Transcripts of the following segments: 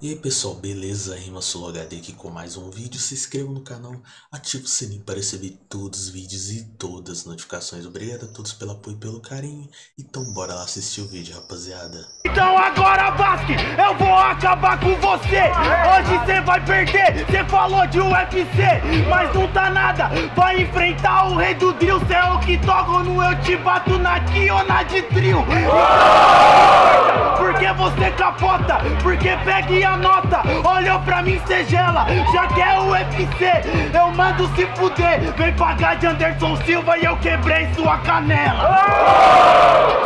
E aí pessoal, beleza? Rima HD aqui com mais um vídeo. Se inscreva no canal, ative o sininho para receber todos os vídeos e todas as notificações. Obrigado a todos pelo apoio e pelo carinho. Então bora lá assistir o vídeo, rapaziada. Então agora, Basque, eu vou acabar com você. Hoje você vai perder. Você falou de UFC, mas não tá nada. Vai enfrentar o rei do drill. Cê é o que toca no eu te bato na na de trio. Você capota, porque pega e anota Olhou pra mim, cê gela, já quer é o UFC Eu mando se fuder, vem pagar de Anderson Silva E eu quebrei sua canela.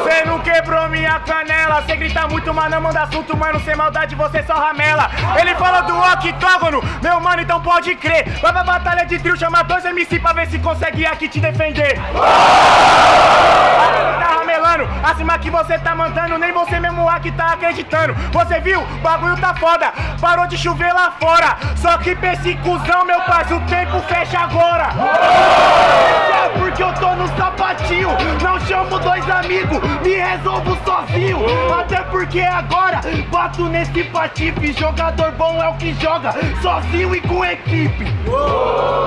Cê não quebrou minha canela. Cê grita muito, mas não manda assunto Mano, sem maldade você só ramela. Ele fala do octógono, meu mano, então pode crer. Vai pra batalha de trio, chama dois MC Pra ver se consegue aqui te defender acima que você tá mandando Nem você mesmo aqui tá acreditando Você viu? Bagulho tá foda parou de chover lá fora. Só que pra esse cuzão, meu parceiro, o tempo fecha agora. É porque eu tô no sapatinho, não chamo dois amigos, me resolvo sozinho. Até porque agora bato nesse patife. Jogador bom é o que joga sozinho e com equipe.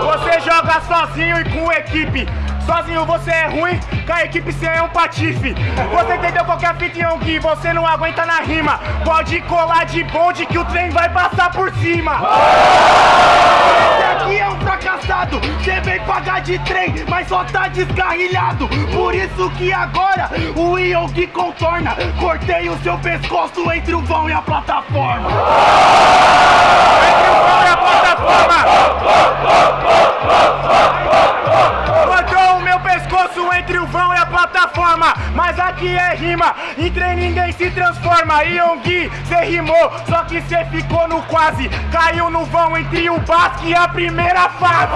Você joga sozinho e com equipe. Sozinho você é ruim, com a equipe você é um patife. Você entendeu qualquer fita em que você não aguenta na rima. Pode colar de bonde que o trem vai passar por cima. Esse aqui é um fracassado, você vem pagar de trem, mas só tá descarrilhado. Por isso que agora o Yogi contorna. Cortei o seu pescoço entre o vão e a plataforma. Entre o vão e a plataforma. Aqui é rima, em ninguém se transforma. Yonggi, cê rimou, só que cê ficou no quase. Caiu no vão entre o Basque e a primeira fase.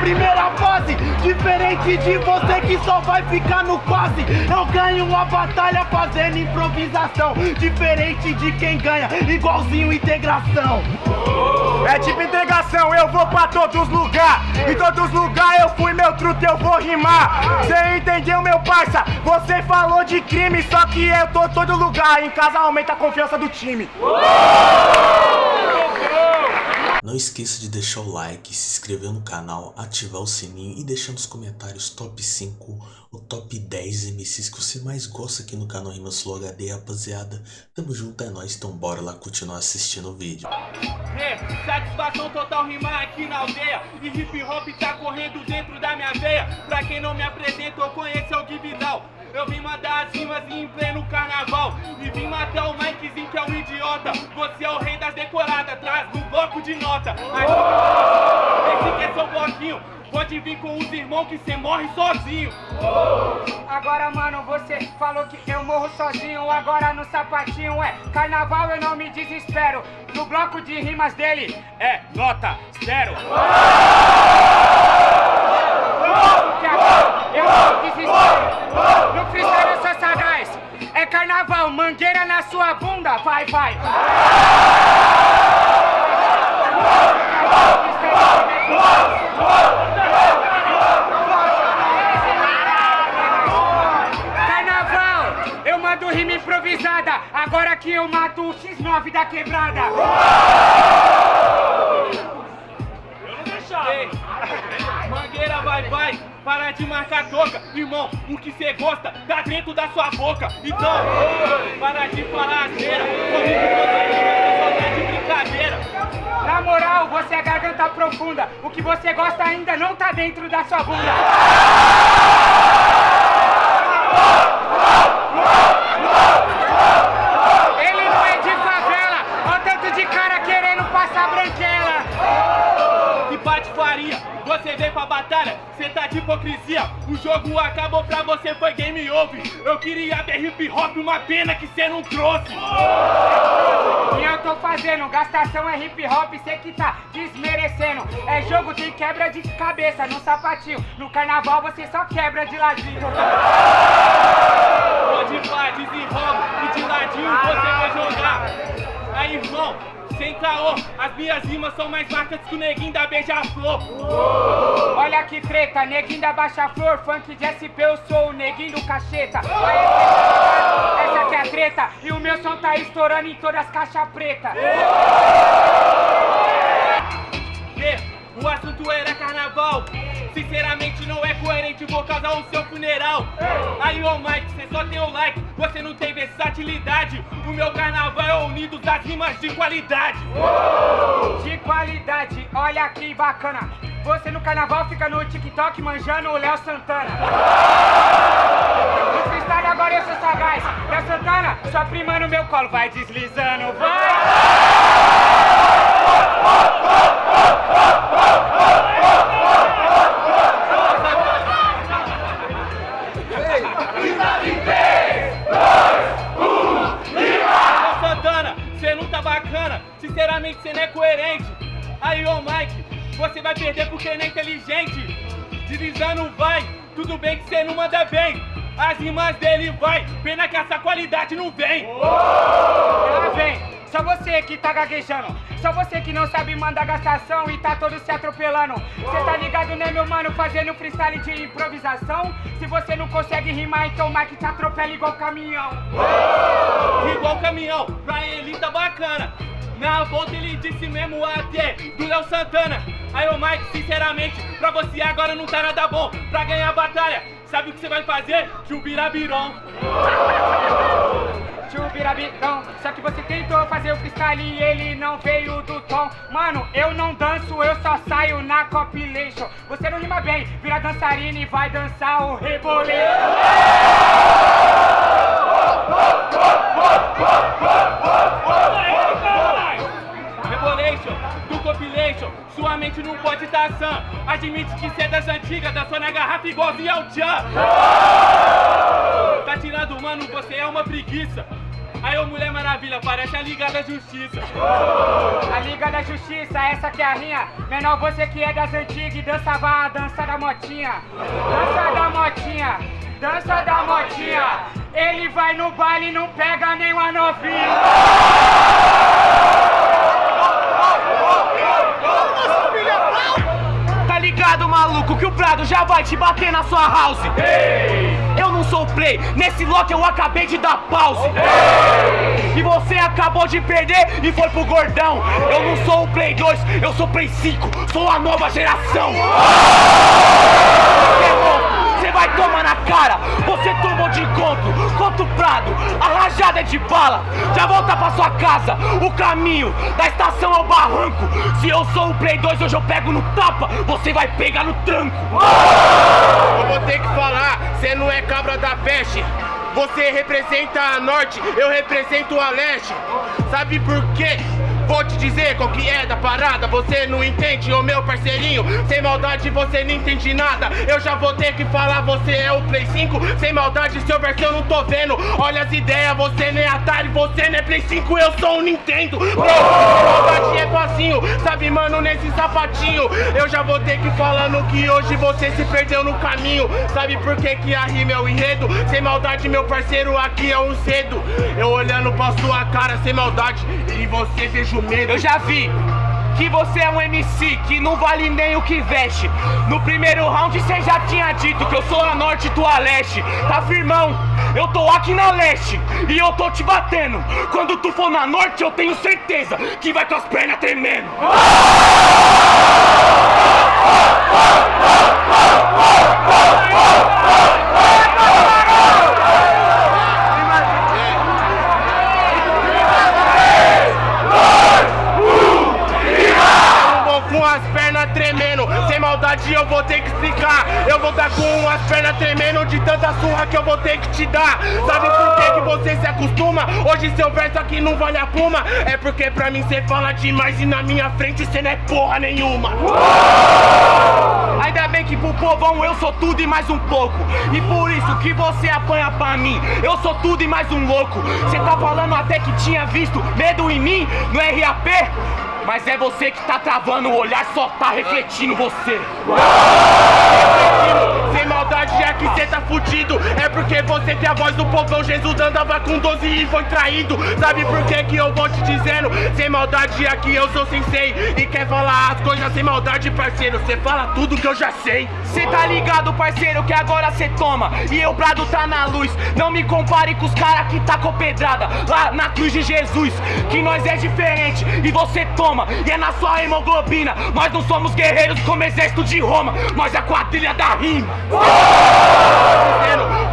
Primeira fase. Diferente de você que só vai ficar no quase. Eu ganho uma batalha fazendo improvisação Diferente de quem ganha, igualzinho integração. É tipo integração, eu vou pra todos lugares Em todos lugares eu fui, meu truto, eu vou rimar. Cê entendeu, meu parça? Você falou de crime, só que eu tô todo lugar. Em casa aumenta a confiança do time não esqueça de deixar o like, se inscrever no canal, ativar o sininho e deixar nos comentários top 5 ou top 10 MCs que você mais gosta aqui no canal Rimas Flow HD, rapaziada. Tamo junto, é nóis, então bora lá continuar assistindo o vídeo. É, satisfação total rimar aqui na aldeia E hip hop tá correndo dentro da minha veia Pra quem não me apresenta, eu conheço Gui Vidal Eu vim mandar as rimas em pleno carnaval E vim matar o Mikezinho que é um idiota Você é o rei das decoradas, atrás do bloco de nota Mas esse que é seu bloquinho Pode vir com os irmãos que cê morre sozinho. Agora, mano, você falou que eu morro sozinho. Agora no sapatinho é carnaval, eu não me desespero. No bloco de rimas dele é nota zero. Eu não me desespero. No freestyle eu sou sagaz. É carnaval, mangueira na sua Vai, vai. rima improvisada. Agora que eu mato o X9 da quebrada. Eu não deixava. Mangueira vai, vai. Para de marcar toca, irmão, o que cê gosta tá dentro da sua boca. Então, para de falar asneira, comigo você só tá de brincadeira. Na moral, você é garganta profunda, o que você gosta ainda não tá dentro da sua bunda. de hipocrisia. O jogo acabou pra você, foi game over. Eu queria ver hip hop, uma pena que cê não trouxe. E eu tô fazendo, gastação é hip hop, cê que tá desmerecendo. É jogo, tem quebra de cabeça no sapatinho. No carnaval você só quebra de ladinho. Pode pá, desenrola e de ladinho você vai jogar. Aí, irmão, sem caô, as minhas rimas são mais marcas que o neguinho da Beija-Flor. Olha que treta, neguinho da Baixa Flor, funk de SP, eu sou o neguinho do cacheta. Aí, essa aqui é a treta, e o meu som tá estourando em todas as caixas pretas. E, o assunto era carnaval. Sinceramente não é coerente, vou causar o seu funeral. Aí, ô Mike, cê só tem o like, você não tem versatilidade. O meu carnaval é unido das rimas de qualidade. De qualidade, olha que bacana. Você no carnaval fica no TikTok manjando o Léo Santana. Freestyle agora eu sou sagaz. Léo Santana, sua prima no meu colo, vai deslizando, vai! Você vai perder porque não é inteligente. Deslizando vai, tudo bem que cê não manda bem. As rimas dele vai, pena que essa qualidade não vem. Ela vem, só você que tá gaguejando. Só você que não sabe mandar gastação e tá todo se atropelando. Cê tá ligado, né, meu mano? Fazendo freestyle de improvisação. Se você não consegue rimar, então o Mike te atropela igual caminhão. Igual caminhão, pra ele tá bacana. Na volta ele disse mesmo até do Léo Santana. Aí, ô Mike, sinceramente, pra você agora não tá nada bom. Pra ganhar a batalha, sabe o que você vai fazer? Chubirabiron. Chubirabitão, só que você tentou fazer o freestyle e ele não veio do tom. Mano, eu não danço, eu só saio na compilation. Você não rima bem, vira dançarina e vai dançar o reboleiro. Rebolation, do compilation, sua mente não pode estar sã. Admite que cê é das antigas, dançou na garrafa igualzinho ao Tchan. Tá tirando, mano, você é uma preguiça. Aí, ô Mulher Maravilha, parece a Liga da Justiça. A Liga da Justiça, essa que é a minha. Menor, você que é das antigas e dançava a dança da motinha. Dança da motinha, dança da motinha. Ele vai no baile e não pega nenhuma novinha. Ligado, maluco, que o Prado já vai te bater na sua house. Eu não sou play, nesse lote eu acabei de dar pause. E você acabou de perder e foi pro gordão. Eu não sou o Play 2, eu sou Play 5, sou a nova geração. Você vai tomar na cara, você tomou de encontro contra o Prado, a rajada é de bala, já volta pra sua casa, o caminho da estação ao barranco. Se eu sou o Play 2, hoje eu pego no tapa, você vai pegar no tranco. Eu vou ter que falar, cê não é cabra da peste. Você representa a norte, eu represento a leste. Sabe por quê? Vou te dizer qual que é da parada, você não entende, ô meu parceirinho. Sem maldade você não entende nada. Eu já vou ter que falar, você é o Play 5. Sem maldade, seu verso eu não tô vendo. Olha as ideias, você nem é Atari, você não é Play 5, eu sou um Nintendo. Bro, maldade é facinho, sabe, mano, nesse sapatinho. Eu já vou ter que falando que hoje você se perdeu no caminho. Sabe por que, que a rima é o enredo? Sem maldade, meu parceiro, aqui é um cedo. Eu olhando pra sua cara sem maldade, e você vejo medo. Eu já vi que você é um MC que não vale nem o que veste. No primeiro round você já tinha dito que eu sou a norte e tu a leste. Tá firmão? Eu tô aqui na leste e eu tô te batendo. Quando tu for na norte, eu tenho certeza que vai com as pernas tremendo. Surra que te dar. Sabe por que, que você se acostuma? Hoje seu verso aqui não vale a pluma. É porque pra mim você fala demais e na minha frente você não é porra nenhuma. Ainda bem que pro povão eu sou tudo e mais um pouco. E por isso que você apanha pra mim. Eu sou tudo e mais um louco. Você tá falando até que tinha visto medo em mim no RAP? Mas é você que tá travando o olhar, só tá refletindo você. Sem maldade, já que cê tá fudido. É porque você tem a voz do povão. Jesus andava com 12 e foi traído. Sabe por que que eu vou te dizendo? Sem maldade aqui eu sou sensei. E quer falar as coisas sem maldade, parceiro. Cê fala tudo que eu já sei. Cê tá ligado, parceiro, que agora cê toma E eu brado tá na luz Não me compare com os cara que tá com pedrada Lá na cruz de Jesus Que nós é diferente e você toma E é na sua hemoglobina Nós não somos guerreiros como exército de Roma Nós é a quadrilha da rima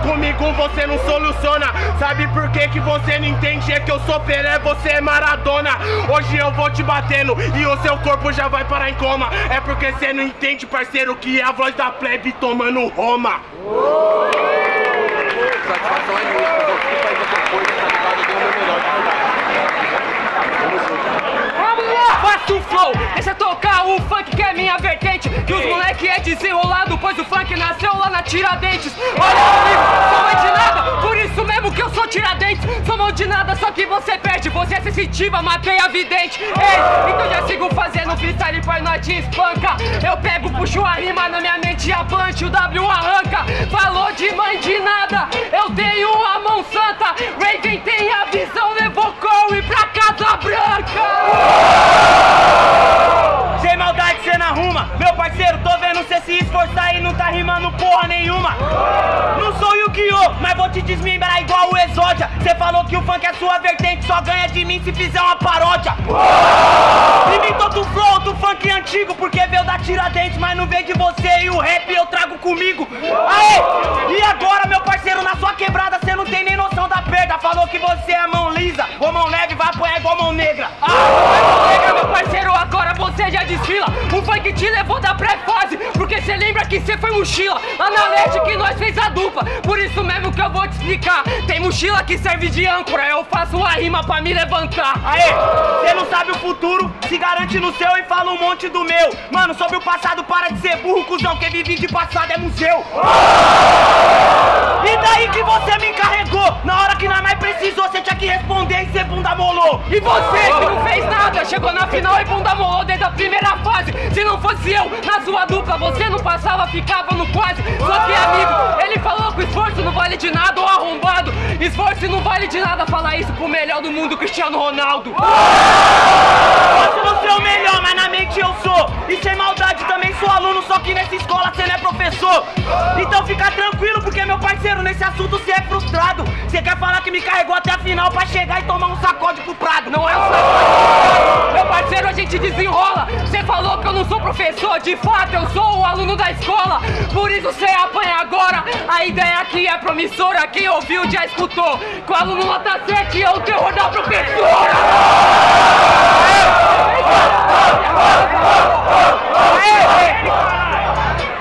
Comigo você não soluciona Sabe por que que você não entende? É que eu sou Pelé, você é Maradona Hoje eu vou te batendo E o seu corpo já vai parar em coma É porque você não entende, parceiro Que é a voz da plebe tomando Roma Satisfação é minha, fazer o que faz outra coisa, tá ligado? Eu dei o meu melhor. Tamo junto. Faça o flow, deixa tocar o funk que é minha vertente. Que os moleque é desenrolado, pois o funk nasceu lá na Tiradentes. Olha amigo, que você perde, você é sensitiva, matei a vidente. Ei, então já sigo fazendo freestyle pra nós te espanca. Eu pego, puxo a rima na minha mente e a punch, o W arranca. Falou de mãe de nada, eu tenho a mão santa. Raven tem a visão, levou Corey pra Casa Branca parceiro, tô vendo cê se esforçar e não tá rimando porra nenhuma. Não sou Yu-Gi-Oh! Mas vou te desmembrar igual o Exódia. Cê falou que o funk é sua vertente Só ganha de mim se fizer uma paródia. Imitou do flow do funk antigo Porque veio da Tiradentes Mas não veio de você e o rap eu trago comigo. Aê! E agora meu parceiro na sua quebrada Cê não tem nem noção da perda. Falou que você é mão lisa Ou mão leve vai apanhar igual mão negra. Ah, mas chega, meu parceiro, agora você já desfila. O funk te levou da cê lembra que cê foi mochila Lá na que nós fez a dupla? Por isso mesmo que eu vou te explicar. Tem mochila que serve de âncora. Eu faço a rima pra me levantar. Aê, cê não sabe o futuro, se garante no seu e fala um monte do meu. Mano, sobre o passado para de ser burro, cuzão Quem vive de passado é museu. E daí que você me encarregou? Na hora que nós mais precisou, cê tinha que responder e cê molou. E você que não fez nada Chegou na final e bunda molou desde a primeira fase. Se não fosse eu, na sua dupla Você não passava, ficava no quase. Só que amigo, ele falou que esforço não vale de nada Ô arrombado, esforço não vale de nada Falar isso pro melhor do mundo, Cristiano Ronaldo. Posso não ser o melhor, mas na mente eu sou. E sem maldade também sou aluno, só que nessa escola cê não é professor. Então fica tranquilo, porque meu parceiro, nesse assunto cê é frustrado. Cê quer falar que me carregou até a final pra chegar e tomar um pro prado Não é um sacode Meu parceiro, a gente desenrola. Você falou que eu não sou professor De fato, eu sou o aluno da escola. Por isso você apanha agora. A ideia aqui é promissora Quem ouviu já escutou. Que o aluno nota 7 é o terror da professora.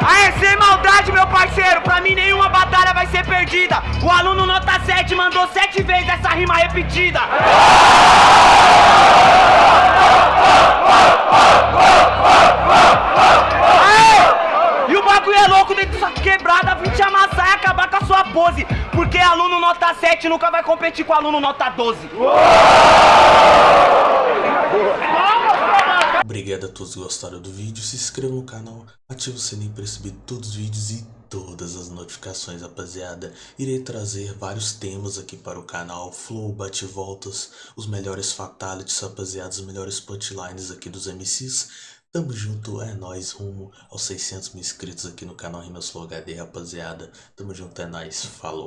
Aê, sem maldade, meu parceiro, pra mim nenhuma batalha vai ser perdida. O aluno nota 7 mandou sete vezes essa rima repetida. Com aluno nota 12. Obrigado a todos que gostaram do vídeo, se inscreva no canal, ative o sininho para receber todos os vídeos e todas as notificações, rapaziada. Irei trazer vários temas aqui para o canal, flow, bate-voltas, os melhores fatalities, rapaziada, os melhores punchlines aqui dos MCs. Tamo junto, é nóis, rumo aos 600 mil inscritos aqui no canal Rimas Flow HD, rapaziada. Tamo junto, é nóis, falou.